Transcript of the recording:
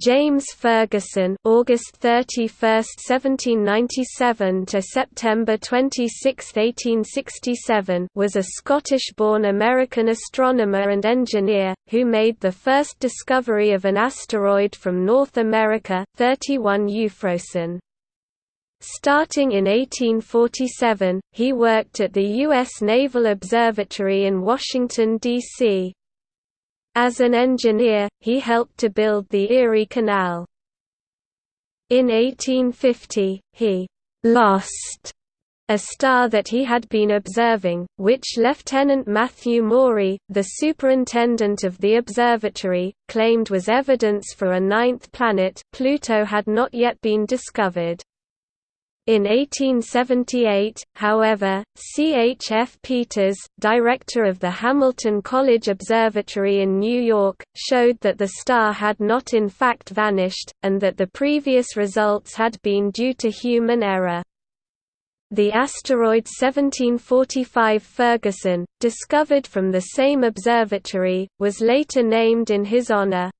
James Ferguson August 31, 1797 to September 26, 1867 was a Scottish-born American astronomer and engineer, who made the first discovery of an asteroid from North America 31 Euphrosyne. Starting in 1847, he worked at the U.S. Naval Observatory in Washington, D.C., as an engineer, he helped to build the Erie Canal. In 1850, he «lost» a star that he had been observing, which Lieutenant Matthew Maury, the superintendent of the observatory, claimed was evidence for a ninth planet Pluto had not yet been discovered. In 1878, however, C. H. F. Peters, director of the Hamilton College Observatory in New York, showed that the star had not in fact vanished, and that the previous results had been due to human error. The asteroid 1745 Ferguson, discovered from the same observatory, was later named in his honor.